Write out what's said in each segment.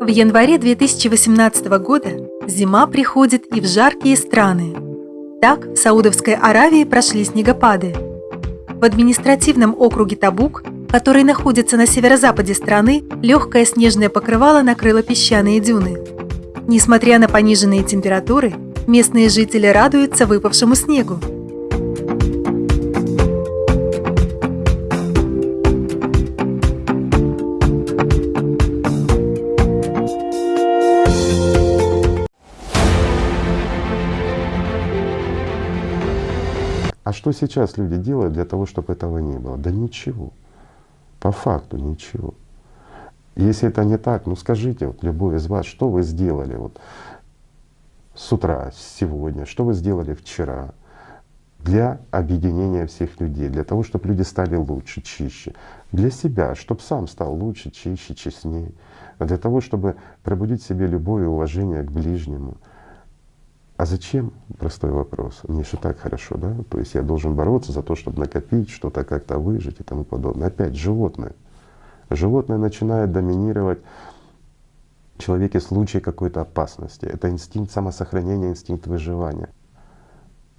В январе 2018 года зима приходит и в жаркие страны. Так в Саудовской Аравии прошли снегопады. В административном округе Табук, который находится на северо-западе страны, легкое снежное покрывало накрыло песчаные дюны. Несмотря на пониженные температуры, местные жители радуются выпавшему снегу. Что сейчас люди делают для того, чтобы этого не было? Да ничего. По факту ничего. Если это не так, ну скажите, вот любой из вас, что вы сделали вот с утра, сегодня, что вы сделали вчера для объединения всех людей, для того, чтобы люди стали лучше, чище, для себя, чтобы сам стал лучше, чище, честнее, для того, чтобы пробудить в себе любое уважение к ближнему, а зачем? Простой вопрос. Мне же так хорошо, да? То есть я должен бороться за то, чтобы накопить, что-то как-то выжить и тому подобное. Опять животное. Животное начинает доминировать в человеке в случае какой-то опасности. Это инстинкт самосохранения, инстинкт выживания.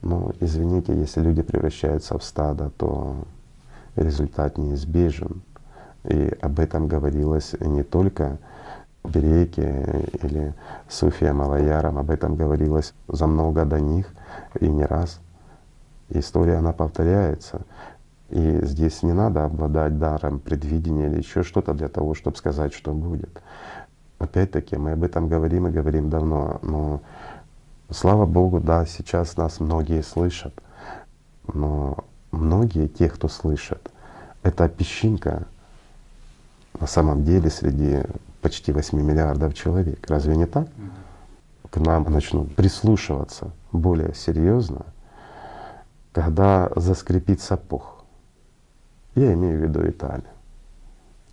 Но извините, если люди превращаются в стадо, то результат неизбежен. И об этом говорилось не только Берейке или Суфия Малаярам, об этом говорилось за много до них и не раз. История, она повторяется. И здесь не надо обладать даром предвидения или еще что-то для того, чтобы сказать, что будет. Опять-таки, мы об этом говорим и говорим давно, но слава Богу, да, сейчас нас многие слышат, но многие, те, кто слышат, это песчинка на самом деле среди почти 8 миллиардов человек. Разве не так? К нам начнут прислушиваться более серьезно, когда заскрипит сапог. Я имею в виду Италию.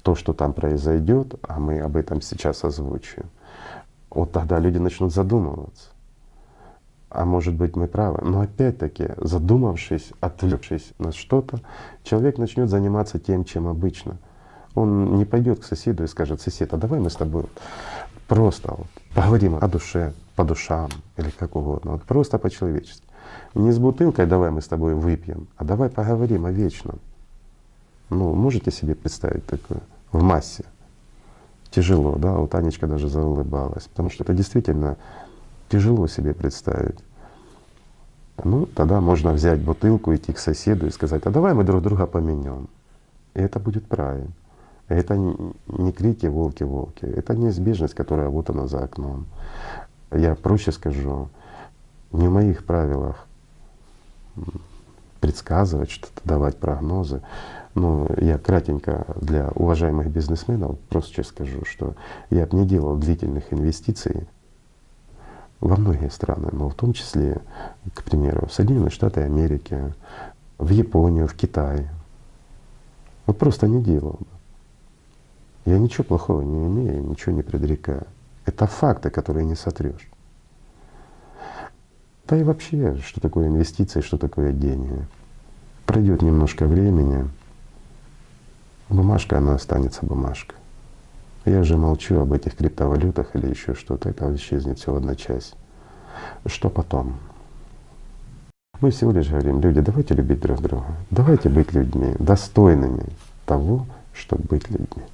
То, что там произойдет, а мы об этом сейчас озвучиваем, вот тогда люди начнут задумываться. А может быть мы правы. Но опять-таки, задумавшись, отвлекшись на что-то, человек начнет заниматься тем, чем обычно — он не пойдет к соседу и скажет, сосед, а давай мы с тобой просто вот поговорим о душе, по душам или как угодно, вот просто по-человечески. Не с бутылкой давай мы с тобой выпьем, а давай поговорим о вечном. Ну, можете себе представить такое в массе? Тяжело, да? Вот Анечка даже заулыбалась, потому что это действительно тяжело себе представить. Ну, тогда можно взять бутылку, идти к соседу и сказать, а давай мы друг друга поменяем. И это будет правильно. Это не крики «волки, волки», это неизбежность, которая вот она за окном. Я проще скажу, не в моих правилах предсказывать что-то, давать прогнозы. Но я кратенько для уважаемых бизнесменов просто сейчас скажу, что я бы не делал длительных инвестиций во многие страны, но в том числе, к примеру, в Соединенные Штаты Америки, в Японию, в Китай. Вот просто не делал бы. Я ничего плохого не имею, ничего не предрекаю. Это факты, которые не сотрешь. Да и вообще, что такое инвестиции, что такое деньги. Пройдет немножко времени, бумажка, она останется бумажкой. Я же молчу об этих криптовалютах или еще что-то, это исчезнет все в одночасье. Что потом? Мы всего лишь говорим, люди, давайте любить друг друга, давайте быть людьми, достойными того, чтобы быть людьми.